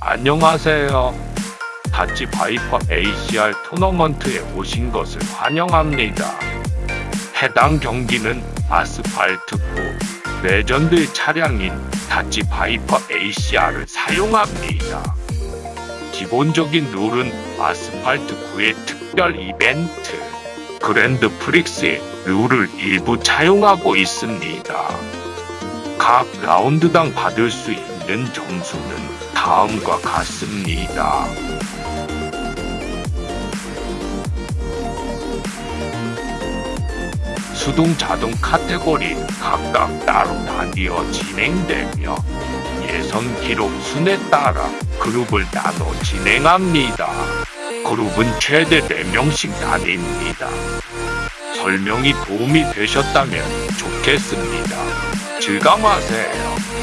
안녕하세요. 닷지 바이퍼 ACR 토너먼트에 오신 것을 환영합니다. 해당 경기는 아스팔트 9 레전드의 차량인 닷지 바이퍼 ACR을 사용합니다. 기본적인 룰은 아스팔트 9의 특별 이벤트 Grand Prix의 룰을 일부 차용하고 있습니다. 각 라운드당 받을 수 있는 점수는 다음과 같습니다. 수동 자동 카테고리 각각 따로 나뉘어 진행되며 예선 기록 순에 따라 그룹을 나눠 진행합니다. 그룹은 최대 4명씩 나뉩니다. 설명이 도움이 되셨다면 좋겠습니다. 주가하세 요.